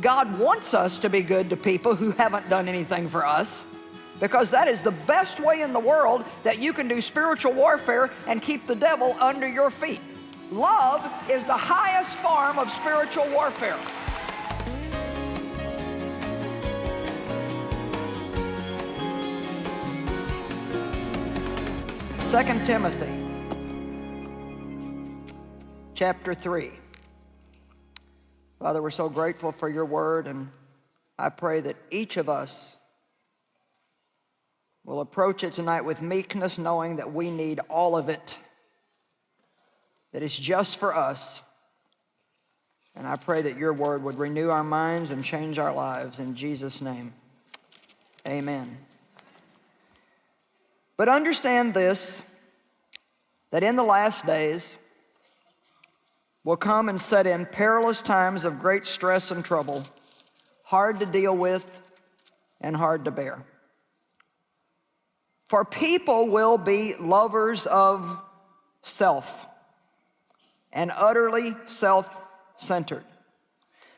God wants us to be good to people who haven't done anything for us because that is the best way in the world that you can do spiritual warfare and keep the devil under your feet. Love is the highest form of spiritual warfare. Second Timothy chapter 3. Father, we're so grateful for your word, and I pray that each of us will approach it tonight with meekness, knowing that we need all of it, that it's just for us. And I pray that your word would renew our minds and change our lives. In Jesus' name, amen. But understand this, that in the last days, will come and set in perilous times of great stress and trouble, hard to deal with and hard to bear. For people will be lovers of self and utterly self-centered.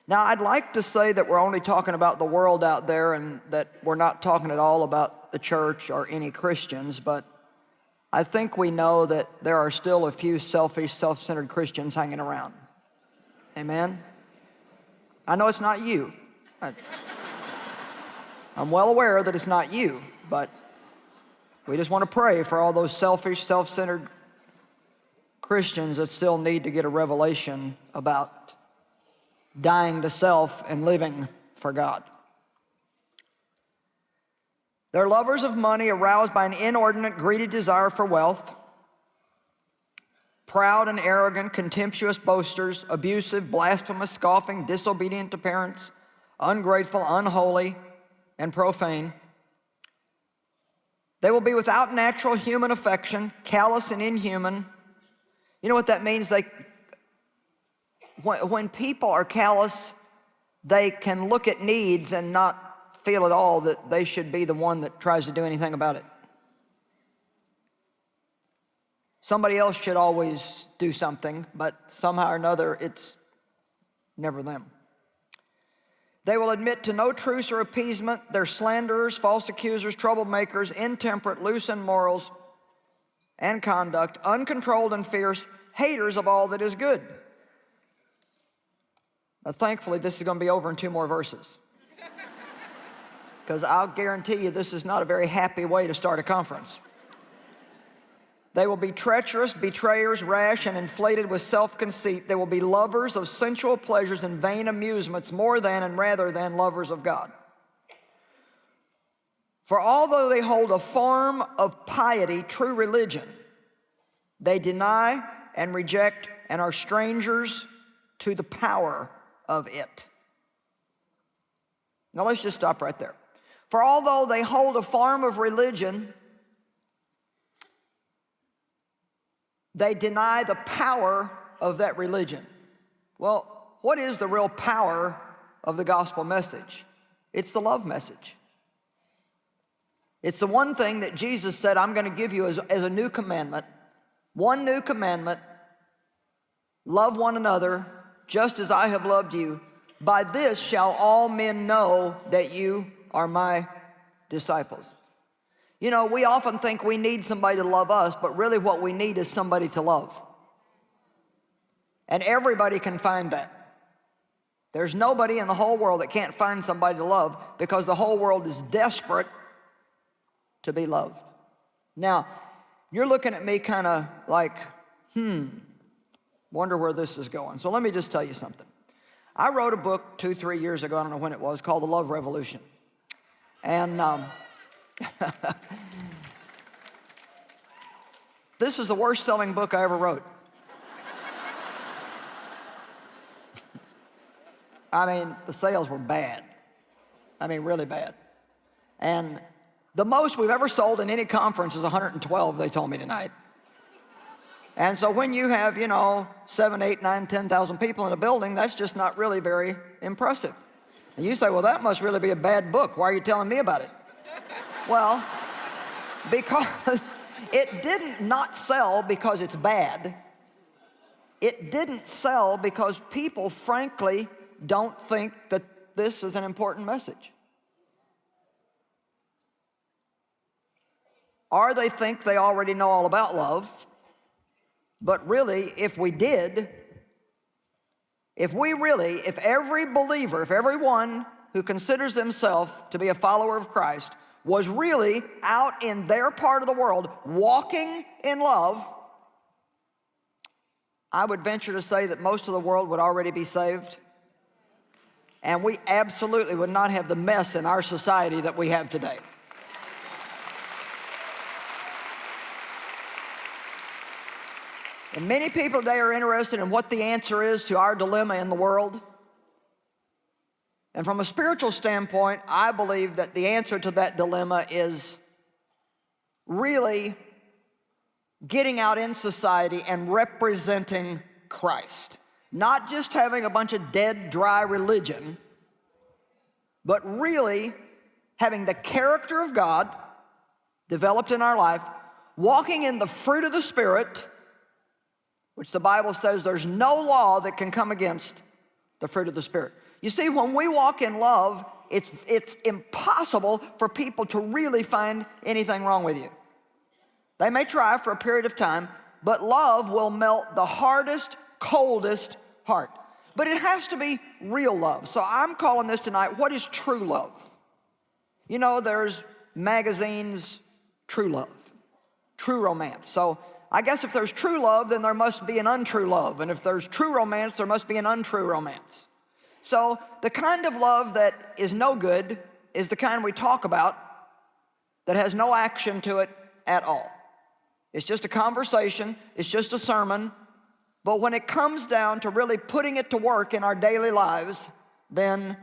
Now, I'd like to say that we're only talking about the world out there and that we're not talking at all about the church or any Christians, but I think we know that there are still a few selfish, self-centered Christians hanging around. Amen? I know it's not you. I, I'm well aware that it's not you, but we just want to pray for all those selfish, self-centered Christians that still need to get a revelation about dying to self and living for God. They're lovers of money, aroused by an inordinate, greedy desire for wealth, proud and arrogant, contemptuous boasters, abusive, blasphemous, scoffing, disobedient to parents, ungrateful, unholy, and profane. They will be without natural human affection, callous and inhuman. You know what that means? They, when, when people are callous, they can look at needs and not feel at all that they should be the one that tries to do anything about it. Somebody else should always do something, but somehow or another, it's never them. They will admit to no truce or appeasement. They're slanderers, false accusers, troublemakers, intemperate, loose in morals and conduct, uncontrolled and fierce, haters of all that is good. Now, thankfully, this is going to be over in two more verses because I'll guarantee you this is not a very happy way to start a conference. They will be treacherous, betrayers, rash, and inflated with self-conceit. They will be lovers of sensual pleasures and vain amusements more than and rather than lovers of God. For although they hold a form of piety, true religion, they deny and reject and are strangers to the power of it. Now let's just stop right there. For although they hold a form of religion, they deny the power of that religion. Well, what is the real power of the gospel message? It's the love message. It's the one thing that Jesus said, I'm going to give you as, as a new commandment. One new commandment, love one another just as I have loved you. By this shall all men know that you are my disciples. You know, we often think we need somebody to love us, but really what we need is somebody to love. And everybody can find that. There's nobody in the whole world that can't find somebody to love because the whole world is desperate to be loved. Now, you're looking at me kind of like, hmm, wonder where this is going. So let me just tell you something. I wrote a book two, three years ago, I don't know when it was, called The Love Revolution. And um, this is the worst selling book I ever wrote. I mean, the sales were bad. I mean, really bad. And the most we've ever sold in any conference is 112, they told me tonight. And so when you have, you know, seven, eight, nine, 10,000 people in a building, that's just not really very impressive. And you say, well, that must really be a bad book. Why are you telling me about it? Well, because it didn't not sell because it's bad. It didn't sell because people, frankly, don't think that this is an important message. Or they think they already know all about love, but really, if we did, if we really, if every believer, if everyone who considers themselves to be a follower of Christ was really out in their part of the world walking in love, I would venture to say that most of the world would already be saved. And we absolutely would not have the mess in our society that we have today. And many people today are interested in what the answer is to our dilemma in the world. And from a spiritual standpoint, I believe that the answer to that dilemma is really getting out in society and representing Christ. Not just having a bunch of dead, dry religion, but really having the character of God developed in our life, walking in the fruit of the Spirit, which the Bible says there's no law that can come against the fruit of the Spirit. You see, when we walk in love, it's, it's impossible for people to really find anything wrong with you. They may try for a period of time, but love will melt the hardest, coldest heart. But it has to be real love. So I'm calling this tonight, what is true love? You know, there's magazines, true love, true romance. So I guess if there's true love, then there must be an untrue love. And if there's true romance, there must be an untrue romance. So the kind of love that is no good is the kind we talk about that has no action to it at all. It's just a conversation, it's just a sermon, but when it comes down to really putting it to work in our daily lives, then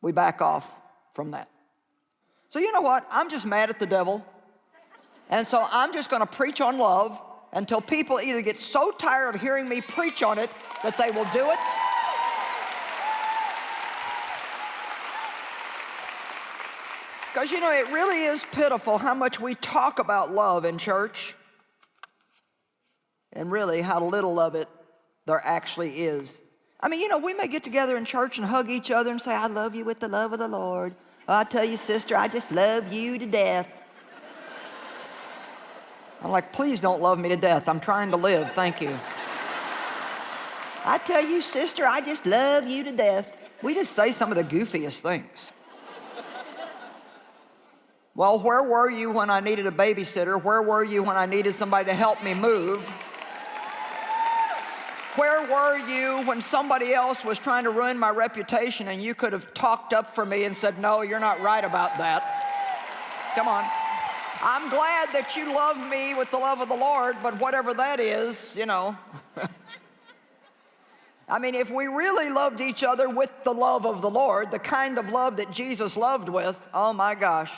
we back off from that. So you know what? I'm just mad at the devil and so I'm just going to preach on love until people either get so tired of hearing me preach on it that they will do it. Because, you know, it really is pitiful how much we talk about love in church and really how little of it there actually is. I mean, you know, we may get together in church and hug each other and say, I love you with the love of the Lord. Oh, I tell you, sister, I just love you to death. I'm like, please don't love me to death. I'm trying to live. Thank you. I tell you, sister, I just love you to death. We just say some of the goofiest things. Well, where were you when I needed a babysitter? Where were you when I needed somebody to help me move? Where were you when somebody else was trying to ruin my reputation and you could have talked up for me and said, no, you're not right about that? Come on. I'm glad that you love me with the love of the Lord, but whatever that is, you know. I mean, if we really loved each other with the love of the Lord, the kind of love that Jesus loved with, oh my gosh.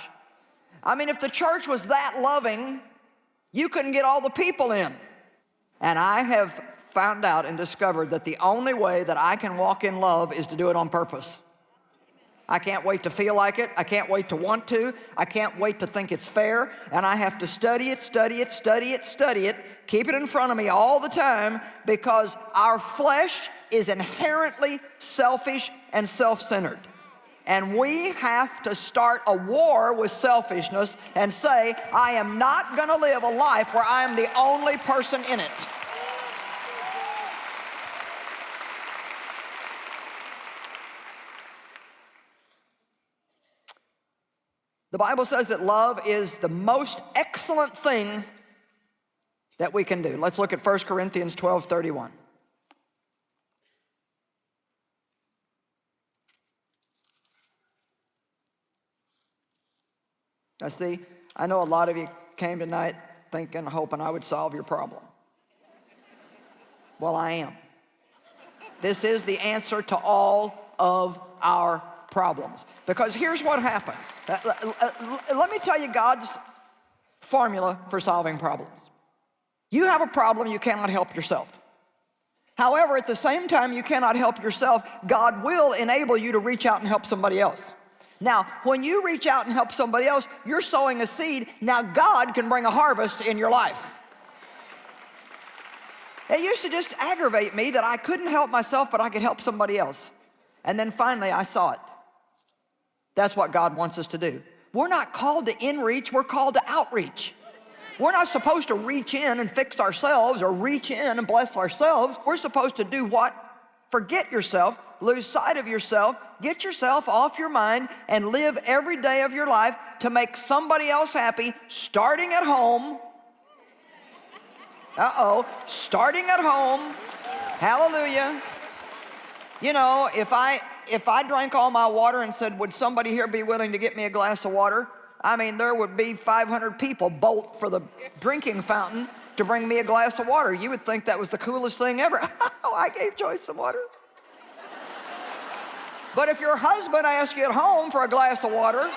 I mean, if the church was that loving, you couldn't get all the people in. And I have found out and discovered that the only way that I can walk in love is to do it on purpose. I can't wait to feel like it. I can't wait to want to. I can't wait to think it's fair. And I have to study it, study it, study it, study it, keep it in front of me all the time because our flesh is inherently selfish and self-centered. And we have to start a war with selfishness and say, I am not gonna live a life where I am the only person in it. The Bible says that love is the most excellent thing that we can do. Let's look at 1 Corinthians 12, 31. I see, I know a lot of you came tonight thinking, hoping I would solve your problem. Well, I am. This is the answer to all of our problems. Because here's what happens. Uh, uh, uh, let me tell you God's formula for solving problems. You have a problem, you cannot help yourself. However, at the same time you cannot help yourself, God will enable you to reach out and help somebody else. Now, when you reach out and help somebody else, you're sowing a seed. Now God can bring a harvest in your life. It used to just aggravate me that I couldn't help myself, but I could help somebody else. And then finally, I saw it. That's what God wants us to do. We're not called to in-reach, we're called to outreach. We're not supposed to reach in and fix ourselves or reach in and bless ourselves. We're supposed to do what? Forget yourself, lose sight of yourself, get yourself off your mind and live every day of your life to make somebody else happy, starting at home. Uh-oh, starting at home. Hallelujah. You know, if I if I drank all my water and said, would somebody here be willing to get me a glass of water? I mean, there would be 500 people bolt for the drinking fountain to bring me a glass of water. You would think that was the coolest thing ever. oh, I gave Joyce some water. but if your husband asks you at home for a glass of water,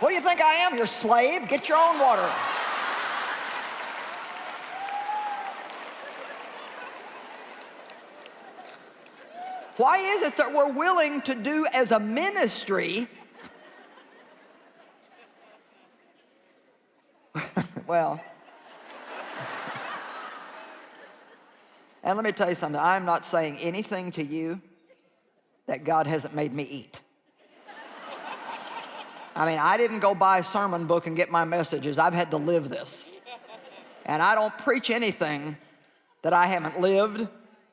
what do you think I am, your slave? Get your own water. Why is it that we're willing to do as a ministry well, and let me tell you something, I'm not saying anything to you that God hasn't made me eat. I mean, I didn't go buy a sermon book and get my messages. I've had to live this. And I don't preach anything that I haven't lived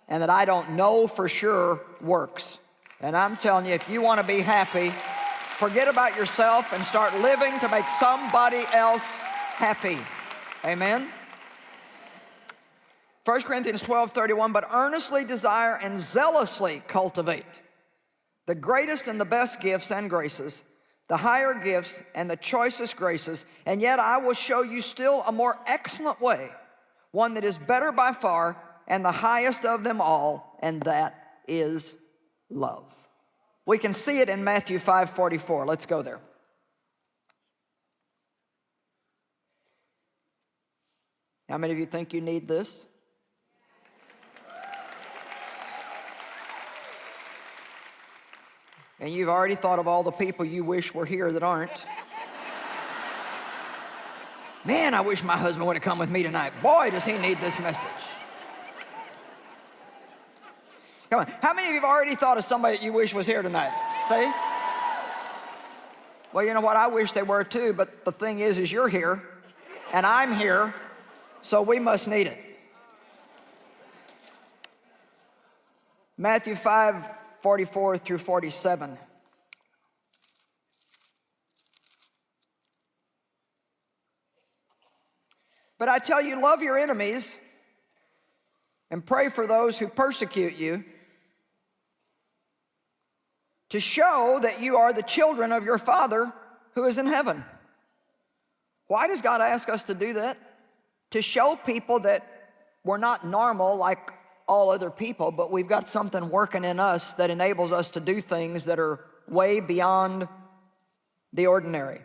and that I don't know for sure works. And I'm telling you, if you want to be happy, forget about yourself and start living to make somebody else happy. Amen? 1 Corinthians 12, 31, but earnestly desire and zealously cultivate the greatest and the best gifts and graces, the higher gifts and the choicest graces, and yet I will show you still a more excellent way, one that is better by far, and the highest of them all, and that is love. We can see it in Matthew 5 44. Let's go there. How many of you think you need this? And you've already thought of all the people you wish were here that aren't. Man, I wish my husband would have come with me tonight. Boy, does he need this message. Come on. How many of you have already thought of somebody that you wish was here tonight? See? Well, you know what? I wish they were too, but the thing is, is you're here, and I'm here, so we must need it. Matthew 5, 44 through 47. But I tell you, love your enemies and pray for those who persecute you to show that you are the children of your Father who is in heaven. Why does God ask us to do that? To show people that we're not normal like all other people, but we've got something working in us that enables us to do things that are way beyond the ordinary.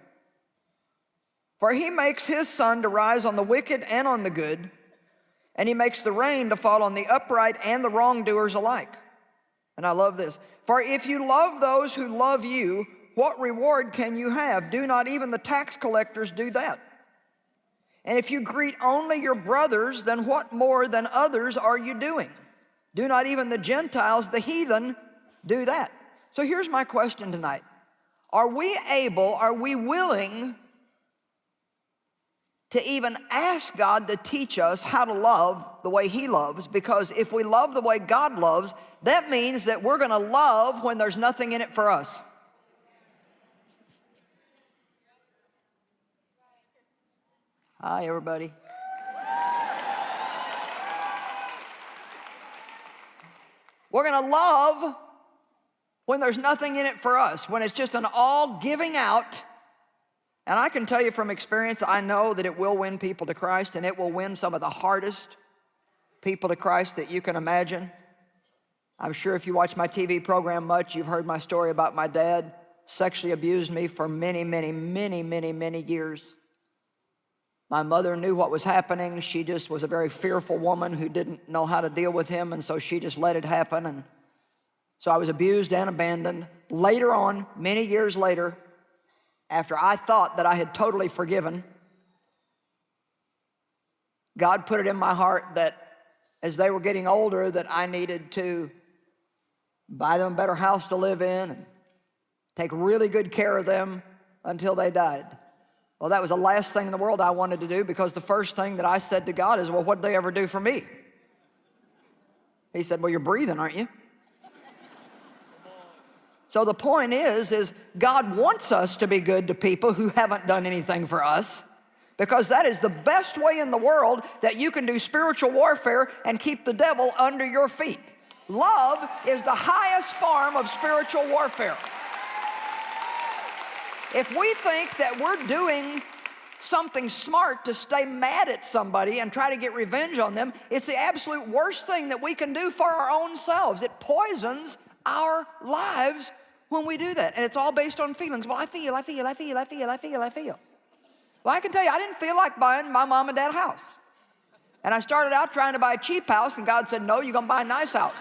For he makes his sun to rise on the wicked and on the good, and he makes the rain to fall on the upright and the wrongdoers alike. And I love this. For if you love those who love you, what reward can you have? Do not even the tax collectors do that? And if you greet only your brothers, then what more than others are you doing? Do not even the Gentiles, the heathen, do that? So here's my question tonight. Are we able, are we willing to even ask God to teach us how to love the way He loves? Because if we love the way God loves, that means that we're going to love when there's nothing in it for us. Hi, everybody. We're going to love when there's nothing in it for us, when it's just an all giving out. And I can tell you from experience, I know that it will win people to Christ and it will win some of the hardest people to Christ that you can imagine. I'm sure if you watch my TV program much, you've heard my story about my dad sexually abused me for many, many, many, many, many years. My mother knew what was happening. She just was a very fearful woman who didn't know how to deal with him, and so she just let it happen. And so I was abused and abandoned. Later on, many years later, after I thought that I had totally forgiven, God put it in my heart that as they were getting older that I needed to buy them a better house to live in and take really good care of them until they died. Well, that was the last thing in the world I wanted to do because the first thing that I said to God is, well, what did they ever do for me? He said, well, you're breathing, aren't you? So the point is, is God wants us to be good to people who haven't done anything for us because that is the best way in the world that you can do spiritual warfare and keep the devil under your feet. Love is the highest form of spiritual warfare. If we think that we're doing something smart to stay mad at somebody and try to get revenge on them, it's the absolute worst thing that we can do for our own selves. It poisons our lives when we do that. And it's all based on feelings. Well, I feel, I feel, I feel, I feel, I feel, I feel. Well, I can tell you, I didn't feel like buying my mom and dad a house. And I started out trying to buy a cheap house, and God said, no, you're gonna buy a nice house.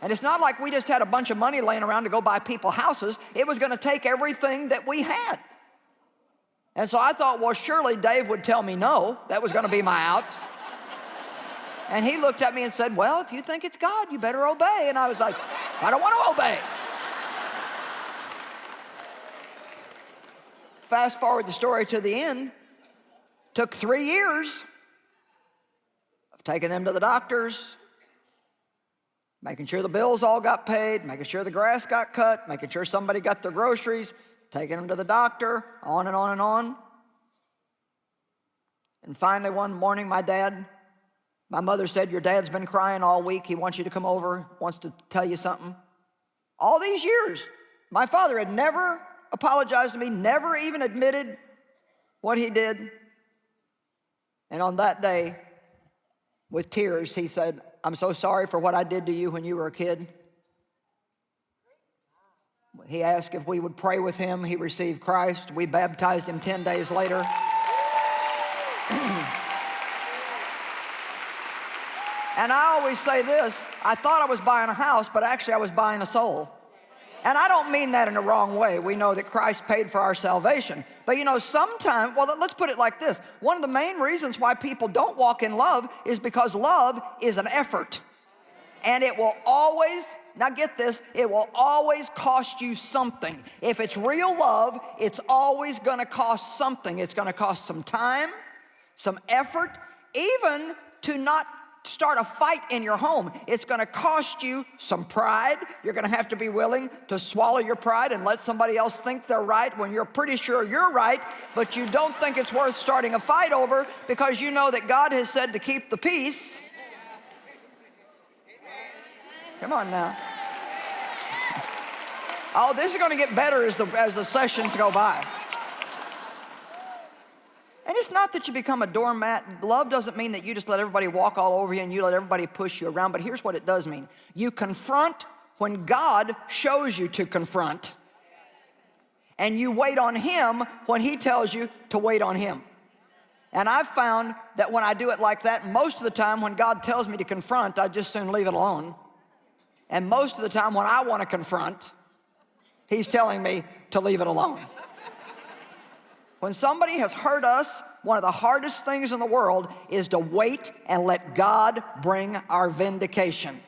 And it's not like we just had a bunch of money laying around to go buy people houses. It was going to take everything that we had. And so I thought, well, surely Dave would tell me no. That was going to be my out. And he looked at me and said, well, if you think it's God, you better obey. And I was like, I don't want to obey. Fast forward the story to the end. Took three years of taking them to the doctors, making sure the bills all got paid, making sure the grass got cut, making sure somebody got their groceries, taking them to the doctor, on and on and on. And finally, one morning, my dad, my mother said, Your dad's been crying all week. He wants you to come over, wants to tell you something. All these years, my father had never apologized to me, never even admitted what he did. And on that day, with tears, he said, I'm so sorry for what I did to you when you were a kid. He asked if we would pray with him. He received Christ. We baptized him 10 days later. And I always say this, I thought I was buying a house, but actually I was buying a soul. And I don't mean that in a wrong way. We know that Christ paid for our salvation. But you know, sometimes, well, let's put it like this. One of the main reasons why people don't walk in love is because love is an effort. And it will always, now get this, it will always cost you something. If it's real love, it's always gonna cost something. It's gonna cost some time, some effort, even to not start a fight in your home. It's going to cost you some pride. You're going to have to be willing to swallow your pride and let somebody else think they're right when you're pretty sure you're right, but you don't think it's worth starting a fight over because you know that God has said to keep the peace. Come on now. Oh, this is going to get better as the, as the sessions go by. And it's not that you become a doormat. Love doesn't mean that you just let everybody walk all over you and you let everybody push you around. But here's what it does mean. You confront when God shows you to confront. And you wait on Him when He tells you to wait on Him. And I've found that when I do it like that, most of the time when God tells me to confront, I just soon leave it alone. And most of the time when I want to confront, He's telling me to leave it alone. When somebody has hurt us, one of the hardest things in the world is to wait and let God bring our vindication.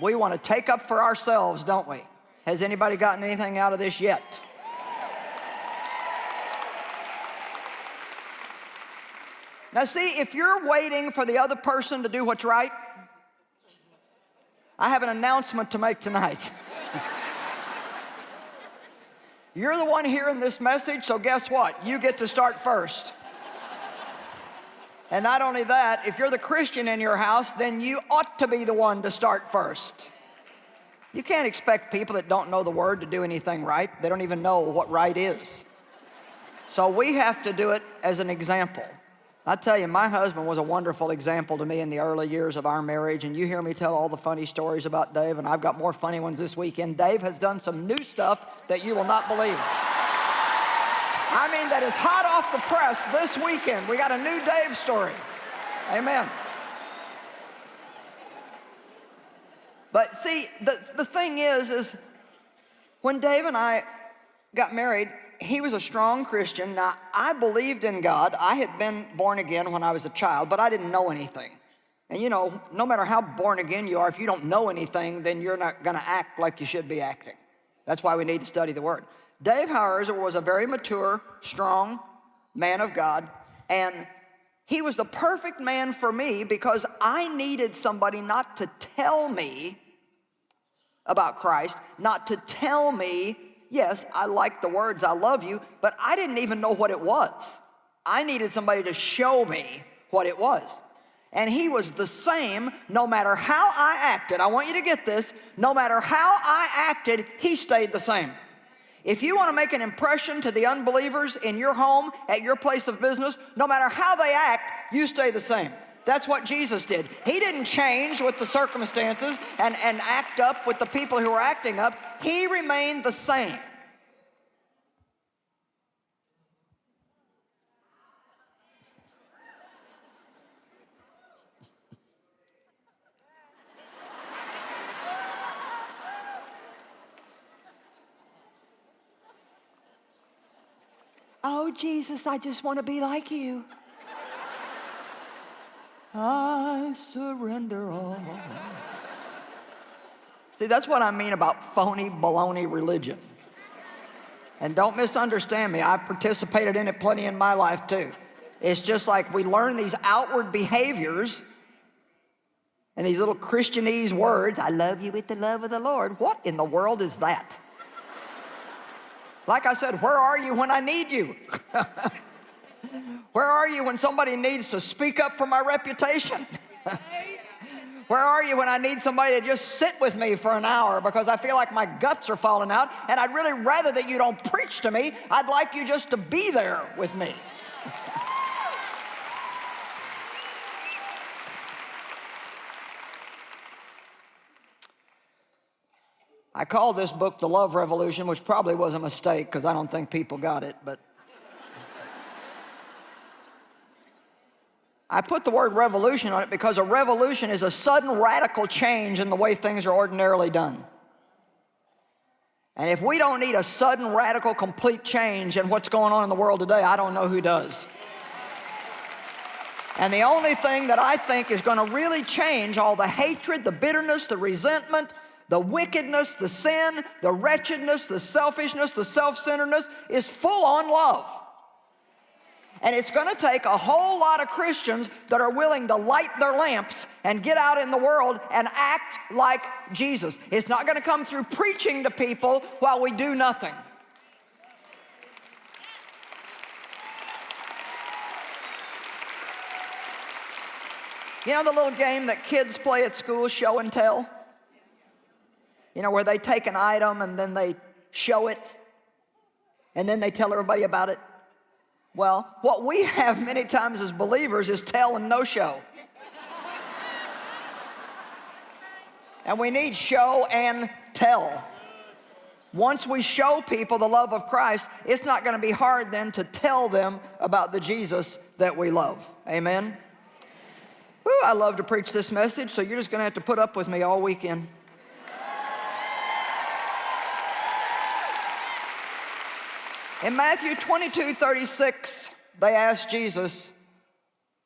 We want to take up for ourselves, don't we? Has anybody gotten anything out of this yet? Now see, if you're waiting for the other person to do what's right, I have an announcement to make tonight. You're the one hearing this message, so guess what? You get to start first. And not only that, if you're the Christian in your house, then you ought to be the one to start first. You can't expect people that don't know the word to do anything right. They don't even know what right is. So we have to do it as an example. I tell you, my husband was a wonderful example to me in the early years of our marriage, and you hear me tell all the funny stories about Dave, and I've got more funny ones this weekend. Dave has done some new stuff that you will not believe. I mean, that is hot off the press this weekend. We got a new Dave story. Amen. But see, the, the thing is, is when Dave and I got married, he was a strong Christian. Now, I believed in God. I had been born again when I was a child, but I didn't know anything. And you know, no matter how born again you are, if you don't know anything, then you're not going to act like you should be acting. That's why we need to study the Word. Dave Hauser was a very mature, strong man of God, and he was the perfect man for me because I needed somebody not to tell me about Christ, not to tell me, yes, I like the words, I love you, but I didn't even know what it was. I needed somebody to show me what it was. And he was the same no matter how I acted. I want you to get this. No matter how I acted, he stayed the same. If you want to make an impression to the unbelievers in your home, at your place of business, no matter how they act, you stay the same. That's what Jesus did. He didn't change with the circumstances and, and act up with the people who were acting up. He remained the same. Oh, Jesus, I just want to be like you. I surrender all. See, that's what I mean about phony baloney religion. And don't misunderstand me, I've participated in it plenty in my life too. It's just like we learn these outward behaviors and these little Christianese words, I love you with the love of the Lord. What in the world is that? Like I said, where are you when I need you? where are you when somebody needs to speak up for my reputation? Where are you when I need somebody to just sit with me for an hour because I feel like my guts are falling out and I'd really rather that you don't preach to me. I'd like you just to be there with me. I call this book The Love Revolution, which probably was a mistake because I don't think people got it, but I put the word revolution on it because a revolution is a sudden radical change in the way things are ordinarily done. And if we don't need a sudden radical complete change in what's going on in the world today, I don't know who does. And the only thing that I think is going to really change all the hatred, the bitterness, the resentment, the wickedness, the sin, the wretchedness, the selfishness, the self-centeredness is full on love. And it's going to take a whole lot of Christians that are willing to light their lamps and get out in the world and act like Jesus. It's not going to come through preaching to people while we do nothing. You know the little game that kids play at school, show and tell? You know, where they take an item and then they show it and then they tell everybody about it. Well, what we have many times as believers is tell and no show. and we need show and tell. Once we show people the love of Christ, it's not going to be hard then to tell them about the Jesus that we love. Amen? Woo, I love to preach this message, so you're just going to have to put up with me all weekend. In Matthew 22, 36, they asked Jesus,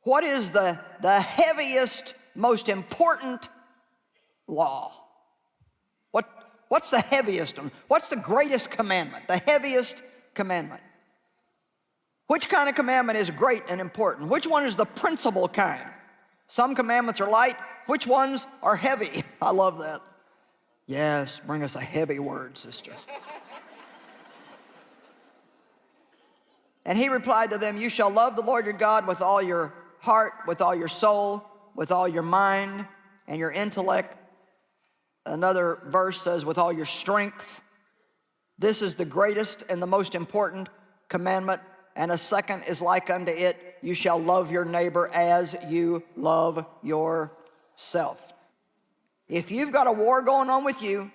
what is the, the heaviest, most important law? What, what's the heaviest? What's the greatest commandment? The heaviest commandment. Which kind of commandment is great and important? Which one is the principal kind? Some commandments are light. Which ones are heavy? I love that. Yes, bring us a heavy word, sister. And he replied to them, You shall love the Lord your God with all your heart, with all your soul, with all your mind and your intellect. Another verse says, with all your strength. This is the greatest and the most important commandment. And a second is like unto it, you shall love your neighbor as you love yourself. If you've got a war going on with you,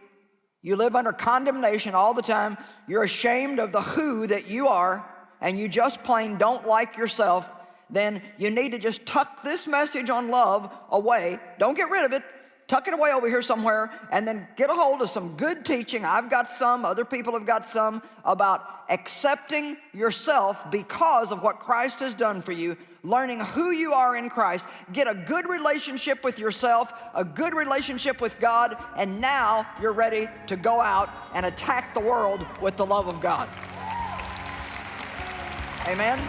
you live under condemnation all the time, you're ashamed of the who that you are, and you just plain don't like yourself, then you need to just tuck this message on love away. Don't get rid of it. tuck it away over here somewhere, and then get a hold of some good teaching. I've got some, other people have got some about accepting yourself because of what Christ has done for you, learning who you are in Christ, get a good relationship with yourself, a good relationship with God, and now you're ready to go out and attack the world with the love of God. Amen?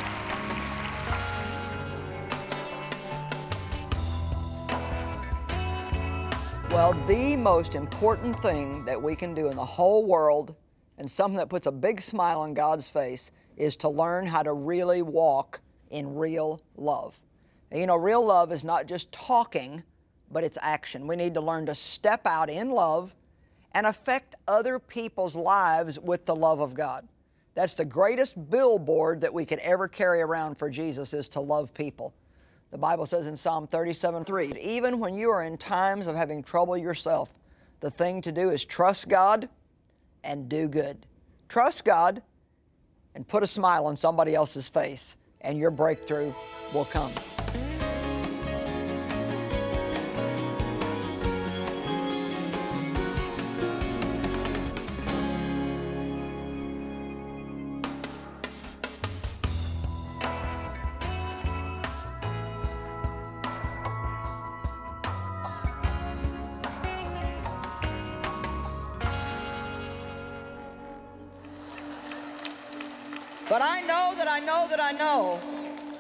Well, the most important thing that we can do in the whole world and something that puts a big smile on God's face is to learn how to really walk in real love. And you know, real love is not just talking, but it's action. We need to learn to step out in love and affect other people's lives with the love of God. That's the greatest billboard that we could ever carry around for Jesus is to love people. The Bible says in Psalm 37, 3, even when you are in times of having trouble yourself, the thing to do is trust God and do good. Trust God and put a smile on somebody else's face, and your breakthrough will come.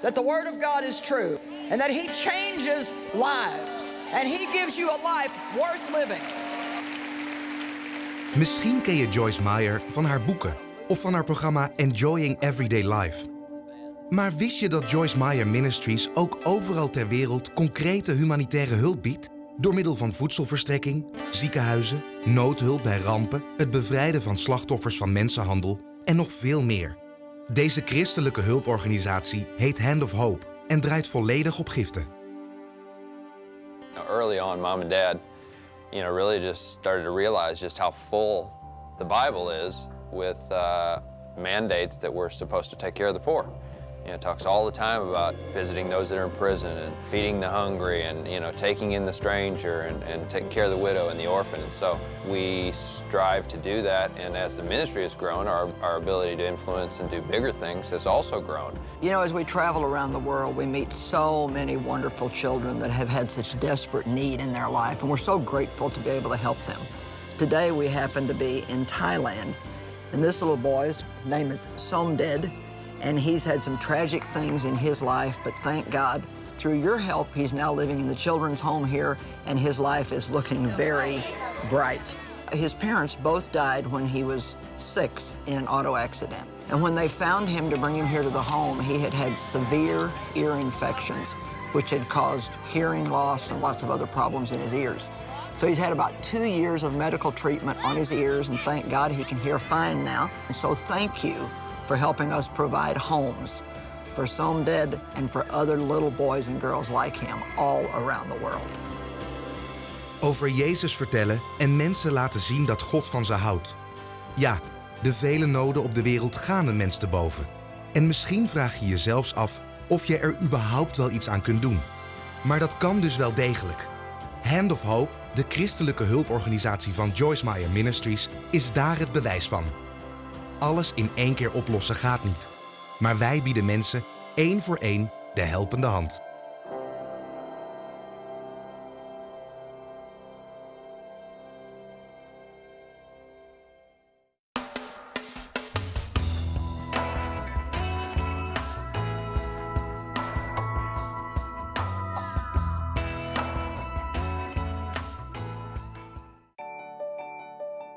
That the Word of God is true and that He changes lives and He gives you a life worth living. Misschien ken je Joyce Meyer van haar boeken of van haar programma Enjoying Everyday Life. Maar wist je dat Joyce Meyer Ministries ook overal ter wereld concrete humanitaire hulp biedt? Door middel van voedselverstrekking, ziekenhuizen, noodhulp bij rampen, het bevrijden van slachtoffers van mensenhandel en nog veel meer. Deze christelijke hulporganisatie heet Hand of Hope en draait volledig op giften. Early on, mom and dad, you know, really just started to realize just how full the Bible is with uh, mandates that we're supposed to take care of the poor. You know, talks all the time about visiting those that are in prison and feeding the hungry and, you know, taking in the stranger and, and taking care of the widow and the orphan. And so we strive to do that. And as the ministry has grown, our, our ability to influence and do bigger things has also grown. You know, as we travel around the world, we meet so many wonderful children that have had such desperate need in their life, and we're so grateful to be able to help them. Today, we happen to be in Thailand, and this little boy's name is Somded, and he's had some tragic things in his life, but thank God, through your help, he's now living in the children's home here, and his life is looking very bright. His parents both died when he was six in an auto accident. And when they found him to bring him here to the home, he had had severe ear infections, which had caused hearing loss and lots of other problems in his ears. So he's had about two years of medical treatment on his ears, and thank God he can hear fine now. And so thank you for helping us provide homes for Somded and for other little boys and girls like him all around the world. Over Jezus vertellen en mensen laten zien dat God van ze houdt. Ja, de vele noden op de wereld gaan een mens te boven. En misschien vraag je je zelfs af of je er überhaupt wel iets aan kunt doen. Maar dat kan dus wel degelijk. Hand of Hope, de christelijke hulporganisatie van Joyce Meyer Ministries, is daar het bewijs van. Alles in één keer oplossen gaat niet. Maar wij bieden mensen één voor één de helpende hand.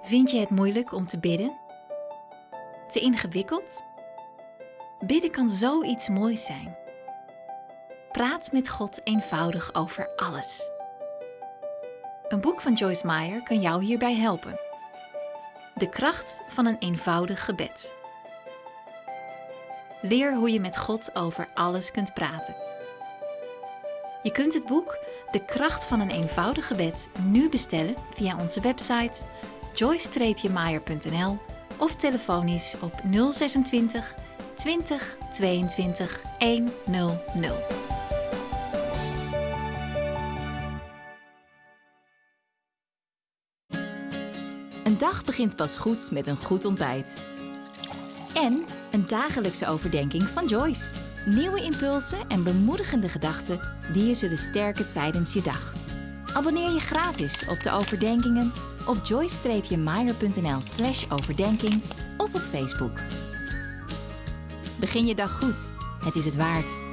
Vind je het moeilijk om te bidden? Te ingewikkeld? Bidden kan zoiets moois zijn. Praat met God eenvoudig over alles. Een boek van Joyce Meyer kan jou hierbij helpen. De kracht van een eenvoudig gebed. Leer hoe je met God over alles kunt praten. Je kunt het boek De kracht van een eenvoudig gebed nu bestellen via onze website joyce-meyer.nl of telefonisch op 026 20 22 100. Een dag begint pas goed met een goed ontbijt. En een dagelijkse overdenking van Joyce. Nieuwe impulsen en bemoedigende gedachten die je zullen sterken tijdens je dag. Abonneer je gratis op de overdenkingen op joyce-meyer.nl slash overdenking of op Facebook. Begin je dag goed. Het is het waard.